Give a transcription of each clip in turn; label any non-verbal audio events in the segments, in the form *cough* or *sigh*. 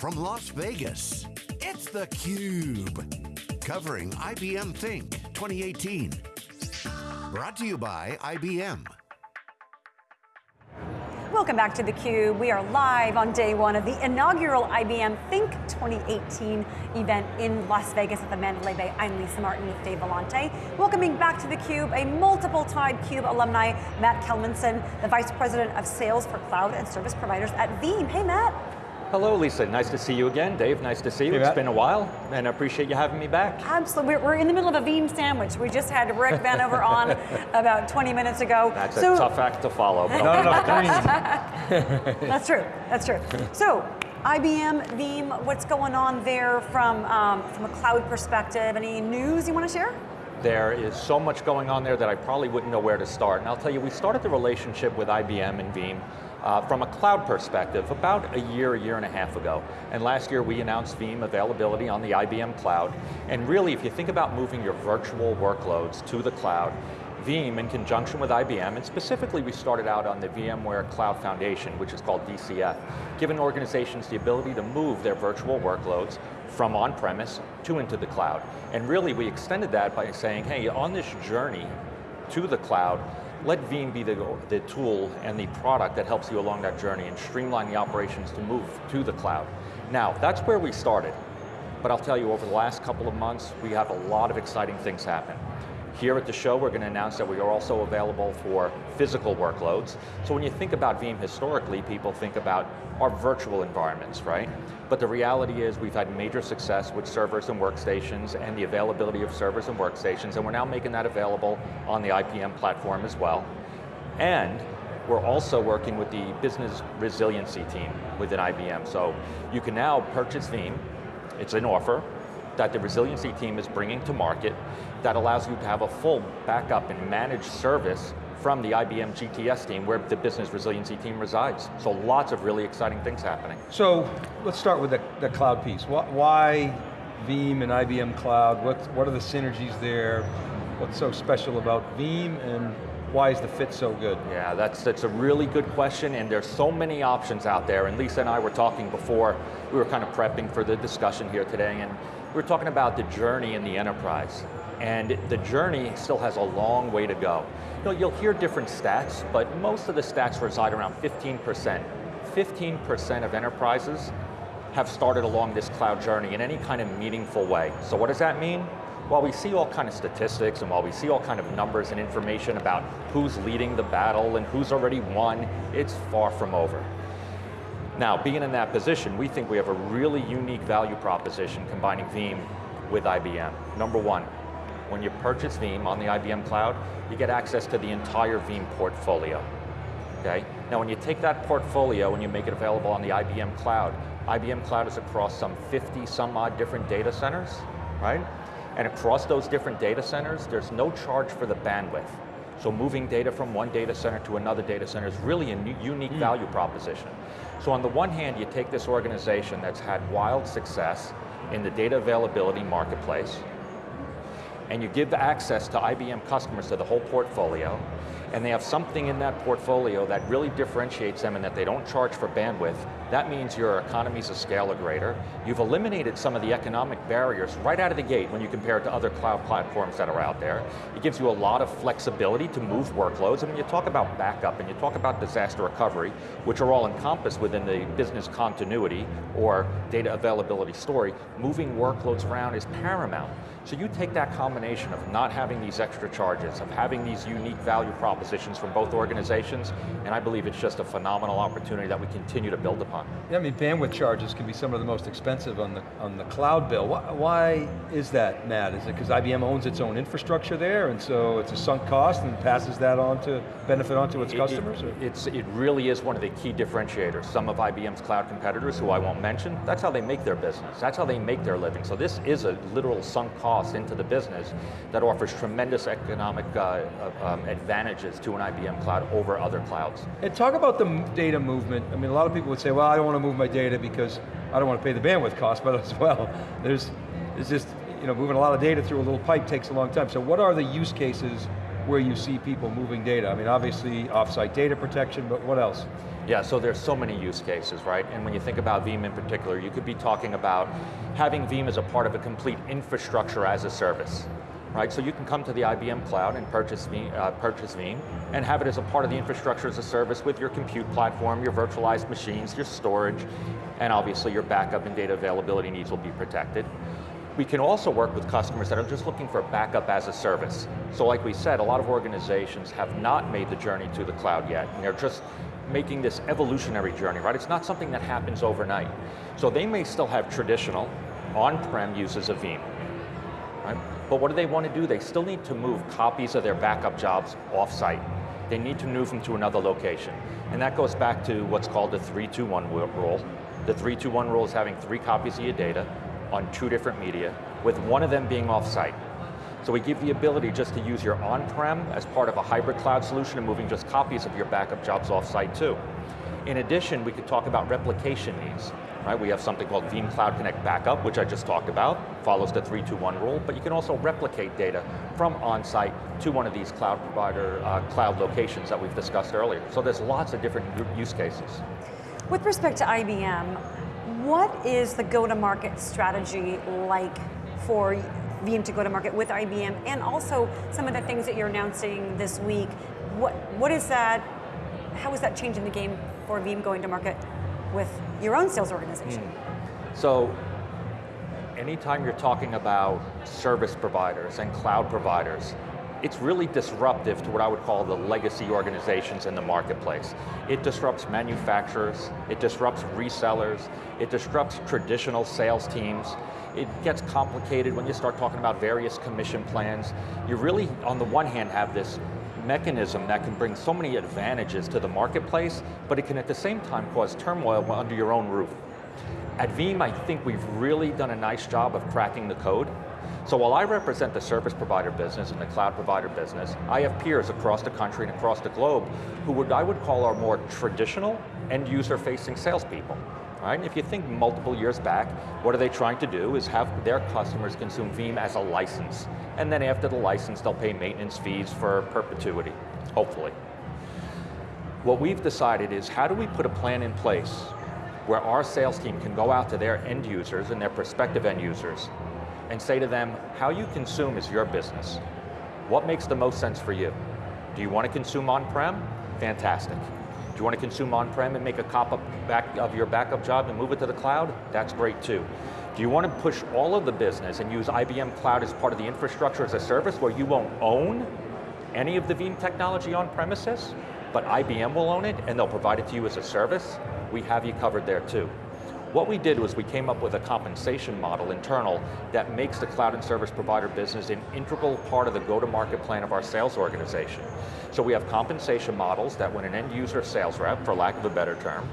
from Las Vegas, it's theCUBE. Covering IBM Think 2018. Brought to you by IBM. Welcome back to theCUBE. We are live on day one of the inaugural IBM Think 2018 event in Las Vegas at the Mandalay Bay. I'm Lisa Martin with Dave Vellante. Welcoming back to theCUBE, a multiple-time CUBE alumni, Matt Kalmenson, the Vice President of Sales for Cloud and Service Providers at Veeam. Hey Matt. Hello Lisa, nice to see you again. Dave, nice to see you. Hey, it's Matt. been a while, and I appreciate you having me back. Absolutely, we're in the middle of a Veeam sandwich. We just had Rick Vanover *laughs* on about 20 minutes ago. That's so, a tough act to follow. Not enough *laughs* That's true, that's true. So, IBM, Veeam, what's going on there from, um, from a cloud perspective? Any news you want to share? There is so much going on there that I probably wouldn't know where to start. And I'll tell you, we started the relationship with IBM and Veeam uh, from a cloud perspective about a year, a year and a half ago. And last year we announced Veeam availability on the IBM cloud. And really, if you think about moving your virtual workloads to the cloud, Veeam, in conjunction with IBM, and specifically we started out on the VMware Cloud Foundation, which is called VCF, giving organizations the ability to move their virtual workloads from on-premise to into the cloud. And really we extended that by saying, hey, on this journey to the cloud, let Veeam be the, the tool and the product that helps you along that journey and streamline the operations to move to the cloud. Now, that's where we started. But I'll tell you, over the last couple of months, we have a lot of exciting things happen. Here at the show, we're going to announce that we are also available for physical workloads. So when you think about Veeam historically, people think about our virtual environments, right? But the reality is we've had major success with servers and workstations and the availability of servers and workstations, and we're now making that available on the IBM platform as well. And we're also working with the business resiliency team within IBM. So you can now purchase Veeam, it's an offer, that the resiliency team is bringing to market that allows you to have a full backup and managed service from the IBM GTS team where the business resiliency team resides. So lots of really exciting things happening. So let's start with the, the cloud piece. Why Veeam and IBM Cloud? What, what are the synergies there? What's so special about Veeam and why is the fit so good? Yeah, that's, that's a really good question and there's so many options out there and Lisa and I were talking before, we were kind of prepping for the discussion here today and we were talking about the journey in the enterprise and the journey still has a long way to go. You know, you'll hear different stats, but most of the stats reside around 15%. 15% of enterprises have started along this cloud journey in any kind of meaningful way. So what does that mean? While we see all kind of statistics and while we see all kind of numbers and information about who's leading the battle and who's already won, it's far from over. Now, being in that position, we think we have a really unique value proposition combining Veeam with IBM. Number one, when you purchase Veeam on the IBM cloud, you get access to the entire Veeam portfolio. Okay? Now when you take that portfolio and you make it available on the IBM cloud, IBM cloud is across some 50 some odd different data centers, right? And across those different data centers, there's no charge for the bandwidth. So moving data from one data center to another data center is really a unique mm. value proposition. So on the one hand, you take this organization that's had wild success in the data availability marketplace, and you give access to IBM customers to the whole portfolio, and they have something in that portfolio that really differentiates them and that they don't charge for bandwidth, that means your economies of scale are greater. You've eliminated some of the economic barriers right out of the gate when you compare it to other cloud platforms that are out there. It gives you a lot of flexibility to move workloads. I mean, you talk about backup and you talk about disaster recovery, which are all encompassed within the business continuity or data availability story. Moving workloads around is paramount. So you take that combination of not having these extra charges, of having these unique value propositions from both organizations, and I believe it's just a phenomenal opportunity that we continue to build upon. Yeah, I mean, bandwidth charges can be some of the most expensive on the, on the cloud bill. Why, why is that, Matt? Is it because IBM owns its own infrastructure there, and so it's a sunk cost and passes that on to, benefit onto its it, customers? It, it's, it really is one of the key differentiators. Some of IBM's cloud competitors, who I won't mention, that's how they make their business. That's how they make their living. So this is a literal sunk cost into the business that offers tremendous economic uh, uh um, advantages to an IBM cloud over other clouds. And talk about the data movement. I mean, a lot of people would say, well, I don't want to move my data because I don't want to pay the bandwidth cost, *laughs* but as well, there's, it's just, you know, moving a lot of data through a little pipe takes a long time. So what are the use cases where you see people moving data? I mean, obviously offsite data protection, but what else? Yeah, so there's so many use cases, right? And when you think about Veeam in particular, you could be talking about having Veeam as a part of a complete infrastructure as a service, right? So you can come to the IBM cloud and purchase Veeam, uh, purchase Veeam and have it as a part of the infrastructure as a service with your compute platform, your virtualized machines, your storage, and obviously your backup and data availability needs will be protected. We can also work with customers that are just looking for backup as a service. So like we said, a lot of organizations have not made the journey to the cloud yet, and they're just making this evolutionary journey, right? It's not something that happens overnight. So they may still have traditional on-prem uses of Veeam, right? But what do they want to do? They still need to move copies of their backup jobs off-site. They need to move them to another location. And that goes back to what's called the 321 rule. The 321 rule is having three copies of your data on two different media, with one of them being off-site. So we give the ability just to use your on-prem as part of a hybrid cloud solution and moving just copies of your backup jobs off-site too. In addition, we could talk about replication needs. Right, we have something called Veeam Cloud Connect Backup, which I just talked about, follows the 321 rule, but you can also replicate data from on-site to one of these cloud provider, uh, cloud locations that we've discussed earlier. So there's lots of different use cases. With respect to IBM, what is the go-to-market strategy like for Veeam to go to market with IBM and also some of the things that you're announcing this week. What, what is that, how is that changing the game for Veeam going to market with your own sales organization? Mm. So, anytime you're talking about service providers and cloud providers, it's really disruptive to what I would call the legacy organizations in the marketplace. It disrupts manufacturers, it disrupts resellers, it disrupts traditional sales teams, it gets complicated when you start talking about various commission plans. You really, on the one hand, have this mechanism that can bring so many advantages to the marketplace, but it can at the same time cause turmoil under your own roof. At Veeam, I think we've really done a nice job of cracking the code. So while I represent the service provider business and the cloud provider business, I have peers across the country and across the globe who would I would call our more traditional end user facing salespeople right? If you think multiple years back, what are they trying to do is have their customers consume Veeam as a license. And then after the license, they'll pay maintenance fees for perpetuity, hopefully. What we've decided is how do we put a plan in place where our sales team can go out to their end users and their prospective end users and say to them, how you consume is your business. What makes the most sense for you? Do you want to consume on-prem? Fantastic Do you want to consume on-prem and make a cop up back of your backup job and move it to the cloud? That's great too. Do you want to push all of the business and use IBM Cloud as part of the infrastructure as a service where you won't own any of the Veeam technology on premises, but IBM will own it and they'll provide it to you as a service? We have you covered there too. What we did was we came up with a compensation model internal that makes the cloud and service provider business an integral part of the go-to-market plan of our sales organization. So we have compensation models that when an end user sales rep, for lack of a better term,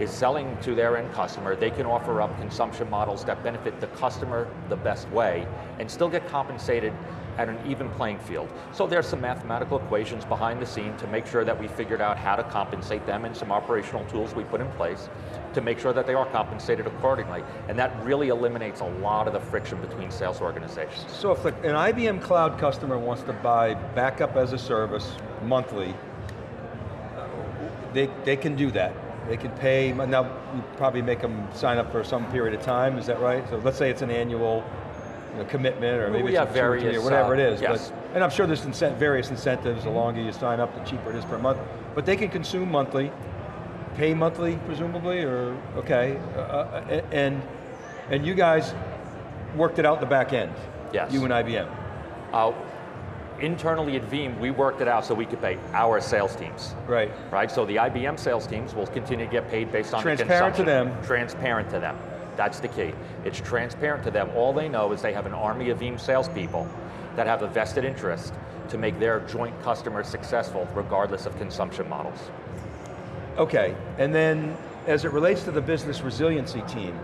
is selling to their end customer, they can offer up consumption models that benefit the customer the best way and still get compensated at an even playing field. So there's some mathematical equations behind the scene to make sure that we figured out how to compensate them and some operational tools we put in place to make sure that they are compensated accordingly. And that really eliminates a lot of the friction between sales organizations. So if an IBM Cloud customer wants to buy backup as a service monthly, uh, they, they can do that. They can pay, now you probably make them sign up for some period of time, is that right? So let's say it's an annual you know, commitment, or maybe we it's various, or whatever uh, it is. Yes. But, and I'm sure there's incent various incentives. The longer you sign up, the cheaper it is per month. But they can consume monthly, pay monthly, presumably, or okay. Uh, uh and and you guys worked it out the back end. Yes. You and IBM. Uh, internally at Veeam, we worked it out so we could pay our sales teams. Right. Right, so the IBM sales teams will continue to get paid based on Transparent to them. Transparent to them. That's the key. It's transparent to them. All they know is they have an army of Veeam salespeople that have a vested interest to make their joint customers successful regardless of consumption models. Okay, and then as it relates to the business resiliency team,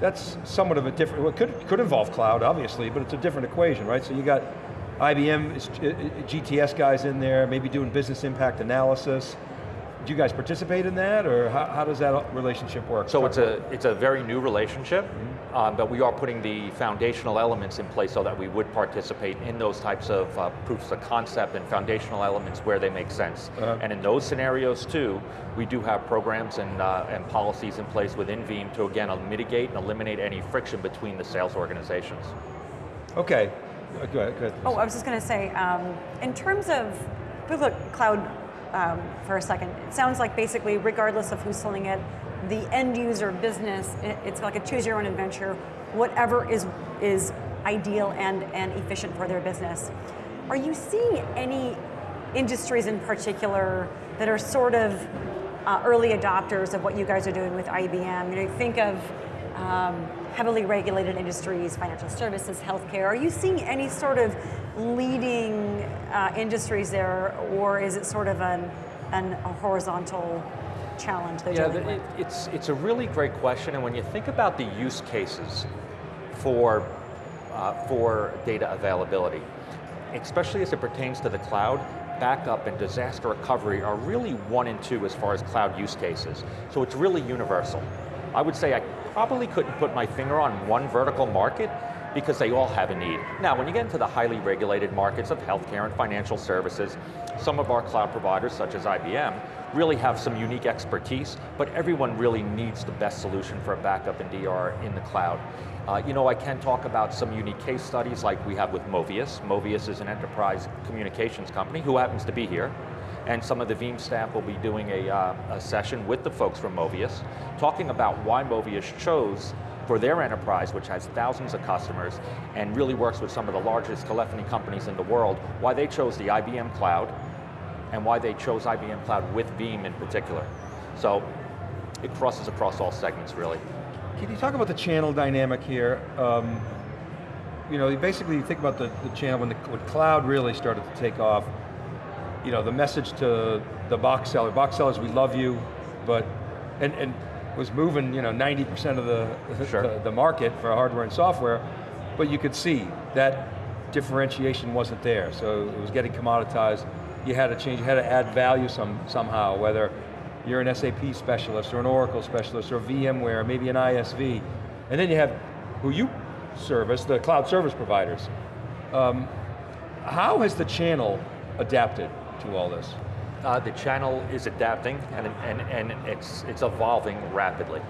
that's somewhat of a different, well, it could, could involve cloud, obviously, but it's a different equation, right? So you got IBM, GTS guys in there, maybe doing business impact analysis. do you guys participate in that, or how, how does that relationship work? So Talk it's a, it's a very new relationship, um, but we are putting the foundational elements in place so that we would participate in those types of uh, proofs of concept and foundational elements where they make sense. Uh-huh. And in those scenarios too, we do have programs and, uh, and policies in place within Veeam to again mitigate and eliminate any friction between the sales organizations. Okay, Uh, go ahead, go ahead. Oh, I was just going to say, um, in terms of, look cloud um, for a second, it sounds like basically, regardless of who's selling it, the end user business, it's like a choose your own adventure, whatever is, is ideal and, and efficient for their business. Are you seeing any industries in particular that are sort of uh, early adopters of what you guys are doing with IBM? You know, think of um, heavily regulated industries, financial services, healthcare. Are you seeing any sort of leading uh, industries there, or is it sort of an, an, a horizontal challenge they're Yeah, dealing with? it, it's, it's a really great question, and when you think about the use cases for, uh, for data availability, especially as it pertains to the cloud, backup and disaster recovery are really one and two as far as cloud use cases. So it's really universal. I would say I probably couldn't put my finger on one vertical market because they all have a need. Now, when you get into the highly regulated markets of healthcare and financial services, some of our cloud providers, such as IBM, really have some unique expertise, but everyone really needs the best solution for a backup and DR in the cloud. Uh, you know, I can talk about some unique case studies like we have with Movius. Movius is an enterprise communications company who happens to be here. And some of the Veeam staff will be doing a, uh, a session with the folks from Movius, talking about why Movius chose for their enterprise, which has thousands of customers, and really works with some of the largest telephony companies in the world, why they chose the IBM Cloud, and why they chose IBM Cloud with Veeam in particular. So, it crosses across all segments, really. Can you talk about the channel dynamic here? Um, you know, basically you think about the, the channel when the when cloud really started to take off, you know, the message to the box seller, box sellers, we love you, but, and, and was moving, you know, 90% of the, *laughs* Sure. the, the market for hardware and software, but you could see that differentiation wasn't there, so it was getting commoditized. You had to change, you had to add value some, somehow, whether you're an SAP specialist or an Oracle specialist or VMware, maybe an ISV. And then you have who you service, the cloud service providers. Um, how has the channel adapted to all this? Uh, the channel is adapting and, and, and it's, it's evolving rapidly.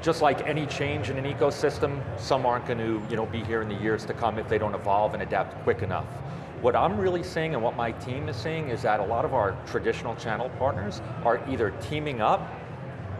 Just like any change in an ecosystem, some aren't going to you know, be here in the years to come if they don't evolve and adapt quick enough. What I'm really seeing and what my team is seeing is that a lot of our traditional channel partners are either teaming up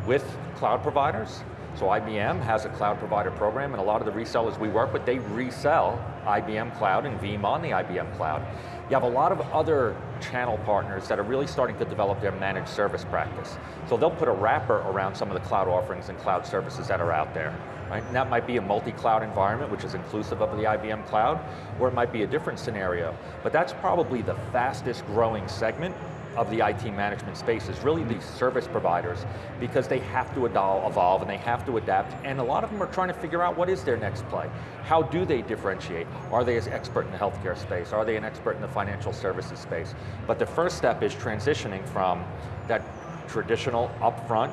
with cloud providers. So IBM has a cloud provider program and a lot of the resellers we work with, they resell IBM Cloud and Veeam on the IBM Cloud. You have a lot of other channel partners that are really starting to develop their managed service practice. So they'll put a wrapper around some of the cloud offerings and cloud services that are out there. Right? And that might be a multi-cloud environment, which is inclusive of the IBM Cloud, or it might be a different scenario. But that's probably the fastest growing segment of the IT management space is really these service providers because they have to evolve and they have to adapt and a lot of them are trying to figure out what is their next play. How do they differentiate? Are they an expert in the healthcare space? Are they an expert in the financial services space? But the first step is transitioning from that traditional upfront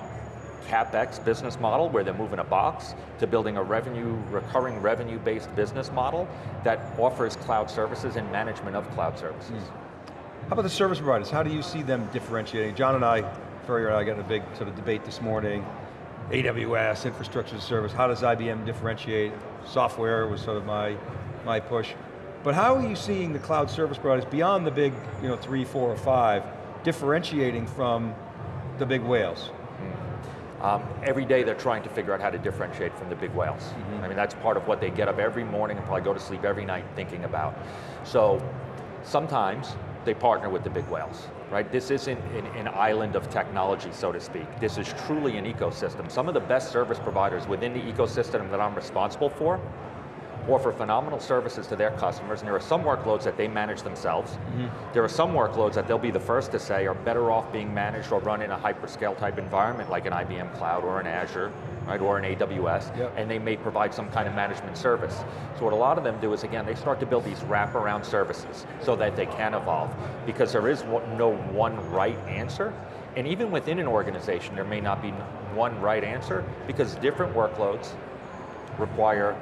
CapEx business model where they're moving a box to building a revenue, recurring revenue-based business model that offers cloud services and management of cloud services. Hmm. How about the service providers? How do you see them differentiating? John and I, Furrier and I got in a big sort of debate this morning. AWS, infrastructure as service, how does IBM differentiate? Software was sort of my, my push. But how are you seeing the cloud service providers beyond the big you know, three, four, or five, differentiating from the big whales? Um, every day they're trying to figure out how to differentiate from the big whales. I mean, that's part of what they get up every morning and probably go to sleep every night thinking about. So sometimes they partner with the big whales, right? This isn't an, an island of technology, so to speak. This is truly an ecosystem. Some of the best service providers within the ecosystem that I'm responsible for offer phenomenal services to their customers, and there are some workloads that they manage themselves. Mm-hmm. There are some workloads that they'll be the first to say are better off being managed or run in a hyperscale type environment like an IBM Cloud or an Azure right, or an AWS, Yep. and they may provide some kind of management service. So what a lot of them do is, again, they start to build these wraparound services so that they can evolve, because there is no one right answer, and even within an organization, there may not be one right answer, because different workloads require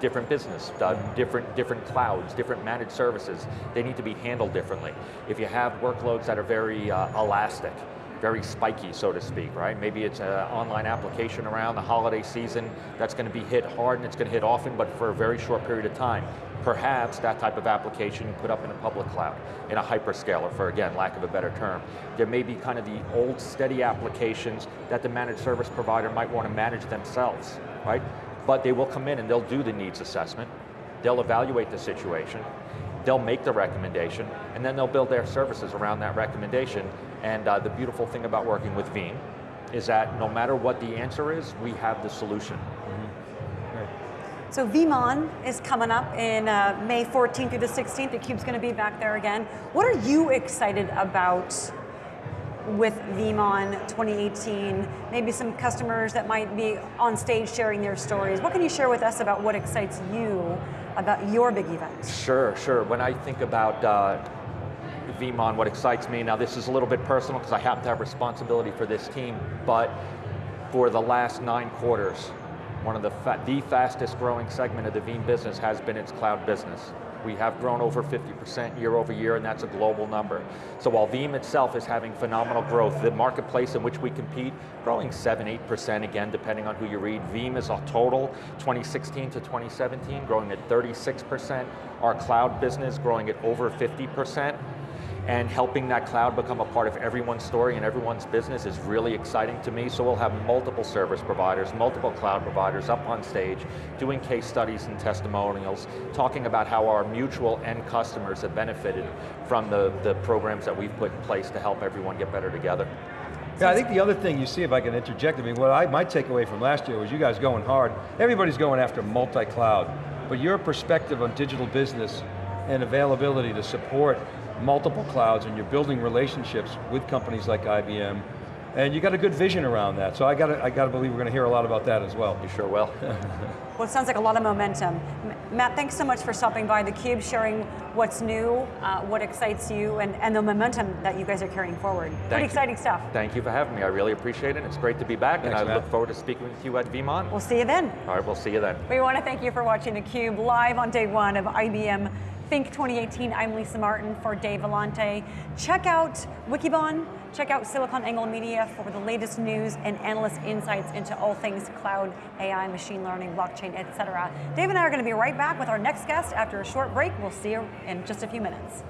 different business, uh, different, different clouds, different managed services. They need to be handled differently. If you have workloads that are very uh, elastic, very spiky, so to speak, right? Maybe it's an online application around the holiday season that's going to be hit hard and it's going to hit often, but for a very short period of time. Perhaps that type of application you put up in a public cloud, in a hyperscaler, for again, lack of a better term. There may be kind of the old steady applications that the managed service provider might want to manage themselves, right? But they will come in and they'll do the needs assessment, they'll evaluate the situation, they'll make the recommendation, and then they'll build their services around that recommendation. And uh, the beautiful thing about working with Veeam is that no matter what the answer is, we have the solution. So VeeamON is coming up in uh, May 14th through the 16th. The Cube's going to be back there again. What are you excited about with VeeamON 2018? Maybe some customers that might be on stage sharing their stories. What can you share with us about what excites you about your big event? Sure, sure. When I think about uh, what excites me, now this is a little bit personal because I happen to have responsibility for this team, but for the last nine quarters, one of the, fa the fastest growing segment of the Veeam business has been its cloud business. We have grown over 50% year over year, and that's a global number. So while Veeam itself is having phenomenal growth, the marketplace in which we compete, growing 7, 8% again, depending on who you read. Veeam is a total, 2016 to 2017, growing at 36%. Our cloud business growing at over 50% and helping that cloud become a part of everyone's story and everyone's business is really exciting to me. So we'll have multiple service providers, multiple cloud providers up on stage, doing case studies and testimonials, talking about how our mutual end customers have benefited from the, the programs that we've put in place to help everyone get better together. Yeah, I think the other thing you see, if I can interject, I mean, what I, my takeaway from last year was you guys going hard. Everybody's going after multi-cloud, but your perspective on digital business and availability to support multiple clouds and you're building relationships with companies like IBM, and you got a good vision around that. So I got to, I got to believe we're going to hear a lot about that as well. You sure will. *laughs* Well, it sounds like a lot of momentum. Matt, thanks so much for stopping by theCUBE, sharing what's new, uh, what excites you, and, and the momentum that you guys are carrying forward. Thank Pretty you. exciting stuff. Thank you for having me, I really appreciate it. It's great to be back, Thanks, and I Matt. look forward to speaking with you at VeeamON. We'll see you then. All right, we'll see you then. We want to thank you for watching theCUBE live on day one of IBM Think 2018. I'm Lisa Martin for Dave Vellante. Check out Wikibon, check out SiliconANGLE Media for the latest news and analyst insights into all things cloud, AI, machine learning, blockchain, etc. Dave and I are going to be right back with our next guest after a short break. We'll see you in just a few minutes.